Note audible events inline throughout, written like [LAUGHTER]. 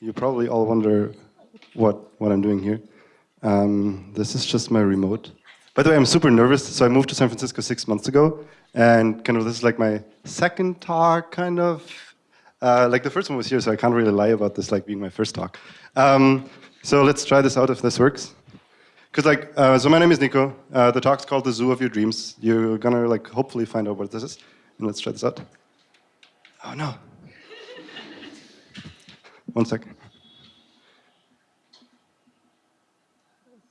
you probably all wonder what, what I'm doing here. Um, this is just my remote. By the way, I'm super nervous. So I moved to San Francisco six months ago, and kind of this is like my second talk, kind of. Uh, like the first one was here, so I can't really lie about this like being my first talk. Um, so let's try this out if this works. Because like, uh, so my name is Nico. Uh, the talk's called The Zoo of Your Dreams. You're gonna like hopefully find out what this is. And let's try this out. Oh no. One second.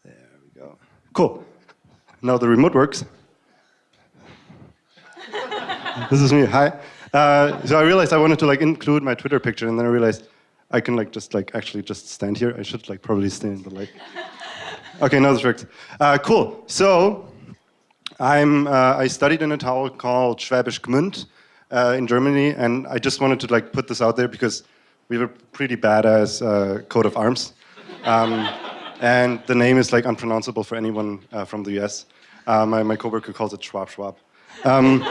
There we go. Cool. Now the remote works. [LAUGHS] this is me, hi. Uh, so I realized I wanted to like include my Twitter picture and then I realized I can like just like actually just stand here. I should like probably stay in the light. [LAUGHS] Okay, now this works. Uh, cool. So I'm uh, I studied in a town called Schwäbisch Gmünd uh, in Germany, and I just wanted to like put this out there because we have a pretty badass uh, coat of arms. Um, and the name is like unpronounceable for anyone uh, from the US. Uh, my, my coworker calls it Schwab Schwab. Um,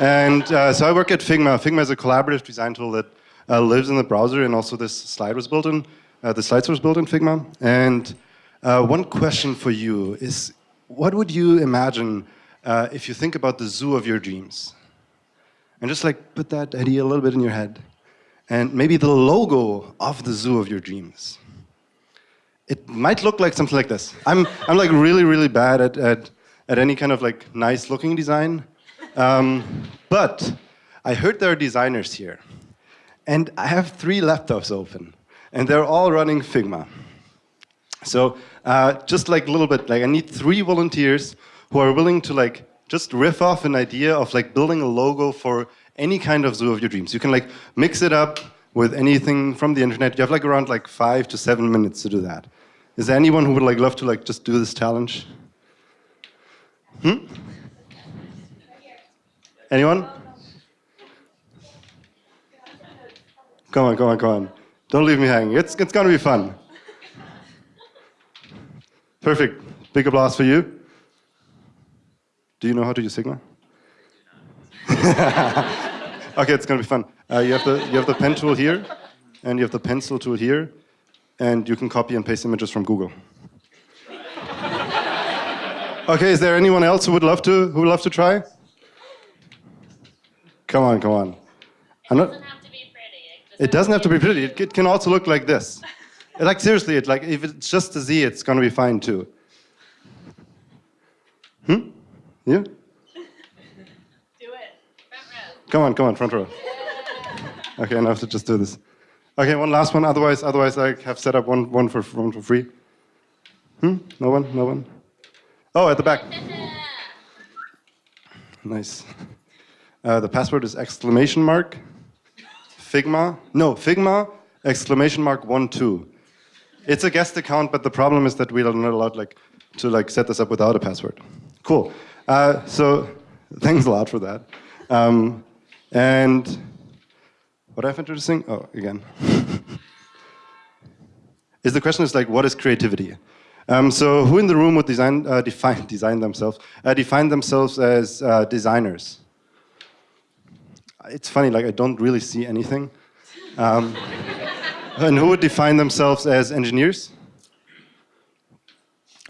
and uh, so I work at Figma. Figma is a collaborative design tool that uh, lives in the browser, and also this slide was built in, uh, the slides was built in Figma. And one question for you is, what would you imagine if you think about the zoo of your dreams? And just like put that idea a little bit in your head. And maybe the logo of the zoo of your dreams it might look like something like this. I'm, I'm like really, really bad at, at, at any kind of like nice looking design. Um, but I heard there are designers here. And I have three laptops open. And they're all running Figma. So uh, just like a little bit, like I need three volunteers who are willing to like just riff off an idea of like building a logo for any kind of zoo of your dreams. You can like mix it up with anything from the internet. You have like around like five to seven minutes to do that. Is there anyone who would like love to like just do this challenge? Hmm? Anyone? Come on, come on, come on. Don't leave me hanging. It's, it's gonna be fun. Perfect. Big applause for you. Do you know how to use Figma? [LAUGHS] okay, it's gonna be fun. Uh, you, have the, you have the pen tool here, and you have the pencil tool here, and you can copy and paste images from Google. okay, is there anyone else who would love to, who would love to try? Come on, come on. I'm not, have to be pretty. it doesn't have to be pretty. It, it can also look like this. like seriously, it like if it's just a Z, it's gonna be fine too. Hmm? Yeah? Do it. Front row. Come on, come on, front row. Okay, now I have to just do this. Okay, one last one. Otherwise, otherwise I have set up one, one for one for free. Hmm? No one? No one? Oh, at the back. [LAUGHS] nice. Uh, the password is exclamation mark, Figma. No, Figma, exclamation mark one two. It's a guest account, but the problem is that we are not allowed like to like set this up without a password. Cool. Uh, so thanks a lot for that. Um, and what I find interesting, oh, again, [LAUGHS] is the question is like, what is creativity? Um, so who in the room would design, uh, [LAUGHS] define, design themselves, uh, define themselves as uh, designers? It's funny, like I don't really see anything. Um, [LAUGHS] and who would define themselves as engineers?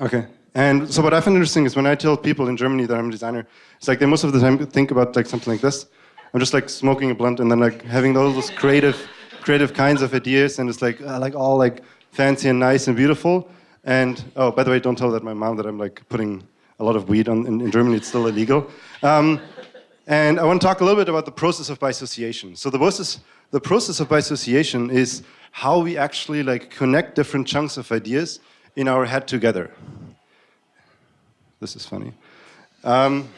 Okay. And so what I find interesting is when I tell people in Germany that I'm a designer, it's like they most of the time think about like something like this. I'm just like smoking a blunt and then like having all those creative, creative kinds of ideas and it's like, uh, like all like fancy and nice and beautiful. And, oh, by the way, don't tell that my mom that I'm like putting a lot of weed on, in, in Germany, it's still illegal. Um, and I want to talk a little bit about the process of bisociation. So the process, the process of bisociation is how we actually like connect different chunks of ideas in our head together. This is funny. Um,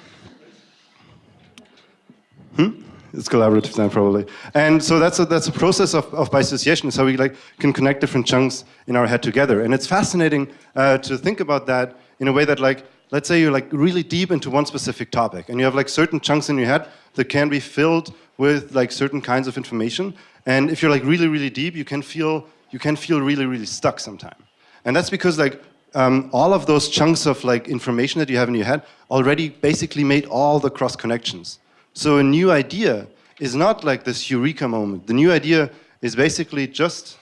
hmm? It's collaborative design probably. And so that's a, that's a process of, of bisociation, is how we like can connect different chunks in our head together. And it's fascinating uh, to think about that in a way that like, let's say you're like really deep into one specific topic and you have like certain chunks in your head that can be filled with like certain kinds of information. And if you're like really, really deep, you can feel, you can feel really, really stuck sometimes. And that's because like um, all of those chunks of like information that you have in your head already basically made all the cross connections. So a new idea is not like this eureka moment. The new idea is basically just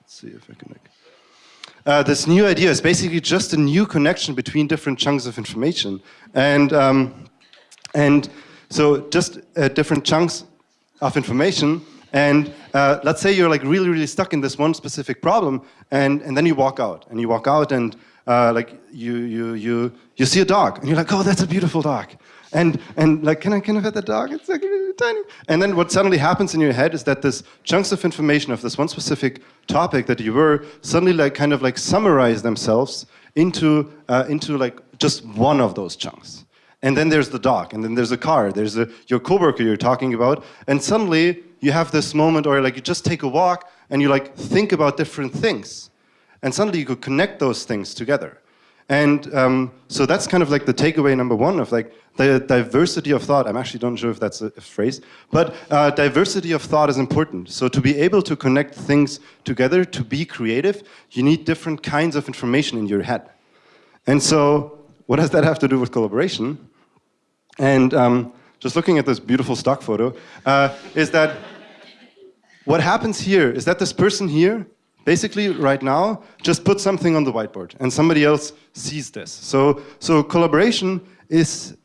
let's see if I can like. Uh, this new idea is basically just a new connection between different chunks of information, and um, and so just uh, different chunks of information. And uh, let's say you're like really, really stuck in this one specific problem, and, and then you walk out, and you walk out, and uh, like you, you, you, you see a dog, and you're like, oh, that's a beautiful dog. And, and like, can I, can I pet the dog? It's like tiny. And then what suddenly happens in your head is that this chunks of information of this one specific topic that you were suddenly like kind of like summarize themselves into, uh, into like just one of those chunks. And then there's the dog, and then there's a car, there's a, your coworker you're talking about, and suddenly you have this moment or like you just take a walk and you like think about different things. And suddenly you could connect those things together. And um, so that's kind of like the takeaway number one of like the diversity of thought. I'm actually not sure if that's a, a phrase, but uh, diversity of thought is important. So to be able to connect things together, to be creative, you need different kinds of information in your head. And so what does that have to do with collaboration? And um, just looking at this beautiful stock photo, uh, is that what happens here is that this person here, basically right now, just put something on the whiteboard and somebody else sees this. So, so collaboration is,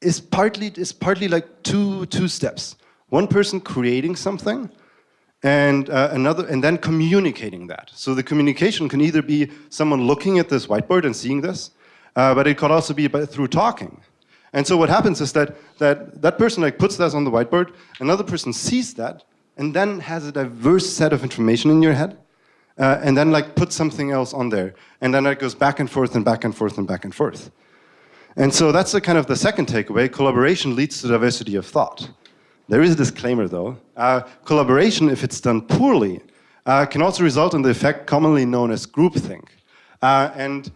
is, partly, is partly like two, two steps. One person creating something and uh, another, and then communicating that. So the communication can either be someone looking at this whiteboard and seeing this, uh, but it could also be by, through talking. And so what happens is that that, that person like puts that on the whiteboard, another person sees that, and then has a diverse set of information in your head, uh, and then like puts something else on there. And then it goes back and forth and back and forth and back and forth. And so that's the kind of the second takeaway, collaboration leads to diversity of thought. There is a disclaimer though. Uh, collaboration, if it's done poorly, uh, can also result in the effect commonly known as groupthink. Uh, and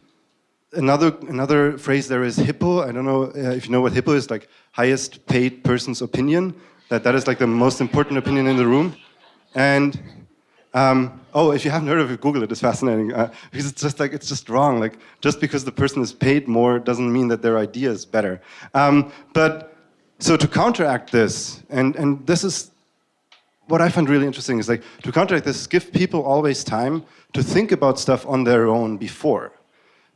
another another phrase there is hippo. I don't know uh, if you know what hippo is, like highest paid person's opinion. That that is like the most important opinion in the room. And um, oh, if you haven't heard of it, Google it. It's fascinating uh, because it's just like it's just wrong. Like just because the person is paid more doesn't mean that their idea is better. Um, but so to counteract this, and and this is what I find really interesting is like to counteract this, give people always time to think about stuff on their own before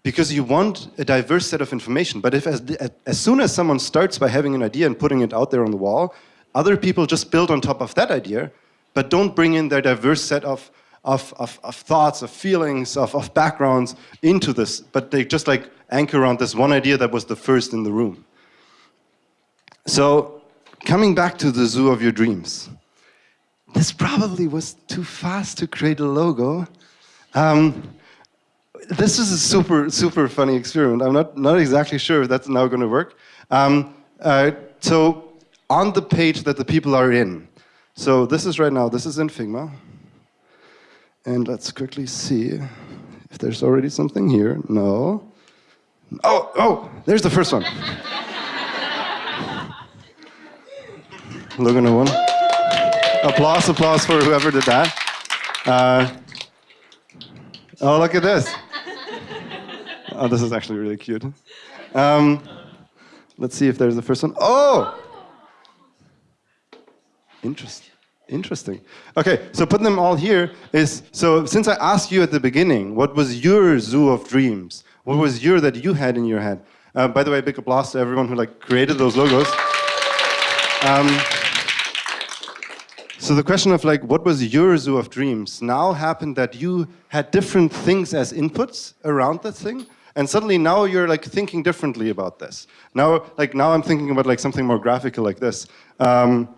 because you want a diverse set of information. But if as, as soon as someone starts by having an idea and putting it out there on the wall, other people just build on top of that idea, but don't bring in their diverse set of, of, of, of thoughts, of feelings, of, of backgrounds into this, but they just like anchor around this one idea that was the first in the room. So coming back to the zoo of your dreams, this probably was too fast to create a logo. Um, this is a super, super funny experiment. I'm not, not exactly sure if that's now going to work. Um, uh, so on the page that the people are in, so this is right now, this is in Figma. And let's quickly see if there's already something here. No. Oh, oh, there's the first one. Logan one. Applause, applause for whoever did that. Uh, oh, look at this. Oh, this is actually really cute. Um, let's see if there's the first one. Oh! Interesting. Interesting. Okay, so putting them all here is, so since I asked you at the beginning, what was your zoo of dreams? What was your that you had in your head? Uh, by the way, big applause to everyone who like created those logos. Um, so the question of like, what was your zoo of dreams now happened that you had different things as inputs around that thing, and suddenly now you're like thinking differently about this. Now, like now I'm thinking about like something more graphical like this. Um,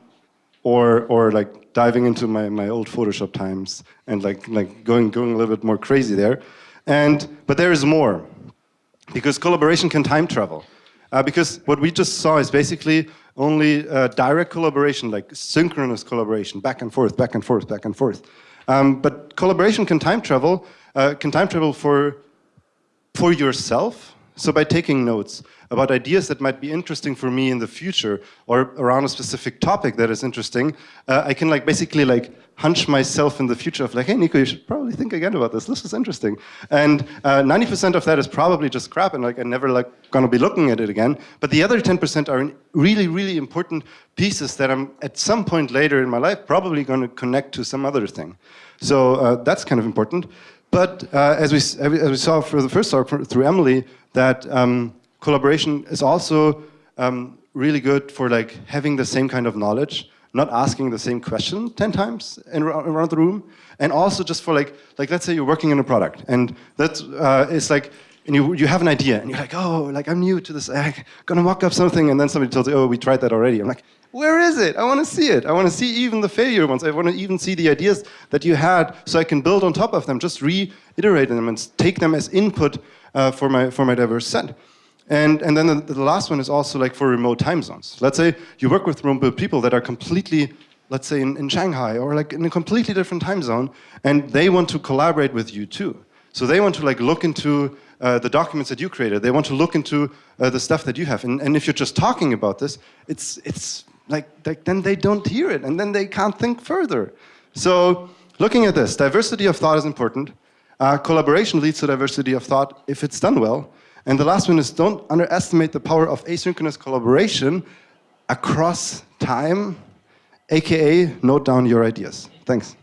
or, or like diving into my, my old Photoshop times and like, like going, going a little bit more crazy there. And, but there is more, because collaboration can time travel. Uh, because what we just saw is basically only uh, direct collaboration, like synchronous collaboration, back and forth, back and forth, back and forth. Um, but collaboration can time travel, uh, can time travel for for yourself. So by taking notes about ideas that might be interesting for me in the future or around a specific topic that is interesting, uh, I can like basically like hunch myself in the future of like, hey, Nico, you should probably think again about this. This is interesting. And 90% uh, of that is probably just crap and like I'm never like gonna be looking at it again. But the other 10% are really, really important pieces that I'm at some point later in my life probably gonna connect to some other thing. So uh, that's kind of important. But uh, as, we, as we saw for the first talk through Emily, that um, collaboration is also um, really good for like having the same kind of knowledge, not asking the same question 10 times in, around the room, and also just for like, like let's say you're working in a product, and that uh, like, and you, you have an idea, and you're like, oh, like I'm new to this, I'm gonna mock up something, and then somebody tells you, oh, we tried that already. I'm like, where is it? I want to see it. I want to see even the failure ones. I want to even see the ideas that you had so I can build on top of them, just reiterate them and take them as input uh, for, my, for my diverse set. And, and then the, the, last one is also like for remote time zones. Let's say you work with remote people that are completely, let's say in, in Shanghai or like in a completely different time zone, and they want to collaborate with you too. So they want to like look into uh, the documents that you created. They want to look into uh, the stuff that you have. And, and if you're just talking about this, it's, it's like, like, then they don't hear it and then they can't think further. So looking at this, diversity of thought is important. Uh, collaboration leads to diversity of thought if it's done well. And the last one is don't underestimate the power of asynchronous collaboration across time, AKA note down your ideas. Thanks.